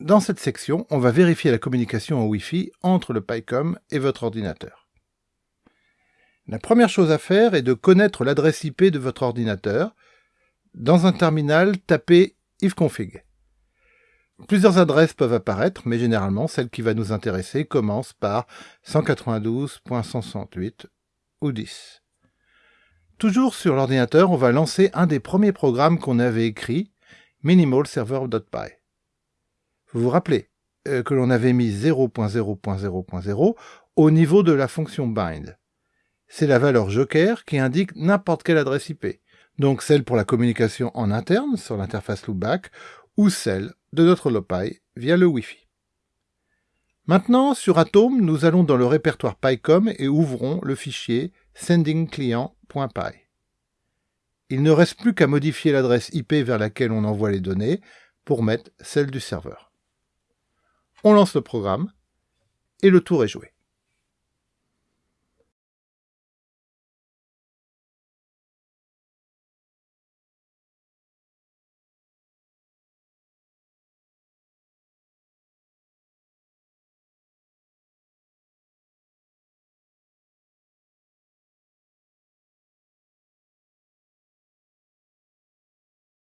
Dans cette section, on va vérifier la communication en Wi-Fi entre le PyCom et votre ordinateur. La première chose à faire est de connaître l'adresse IP de votre ordinateur. Dans un terminal, tapez ifconfig. Plusieurs adresses peuvent apparaître, mais généralement, celle qui va nous intéresser commence par 192.168 ou 10. Toujours sur l'ordinateur, on va lancer un des premiers programmes qu'on avait écrit, minimalserver.py. Vous vous rappelez euh, que l'on avait mis 0.0.0.0 au niveau de la fonction bind. C'est la valeur joker qui indique n'importe quelle adresse IP, donc celle pour la communication en interne sur l'interface loopback ou celle de notre Lopi via le Wi-Fi. Maintenant, sur Atom, nous allons dans le répertoire PyCom et ouvrons le fichier sendingclient.py. Il ne reste plus qu'à modifier l'adresse IP vers laquelle on envoie les données pour mettre celle du serveur. On lance le programme et le tour est joué.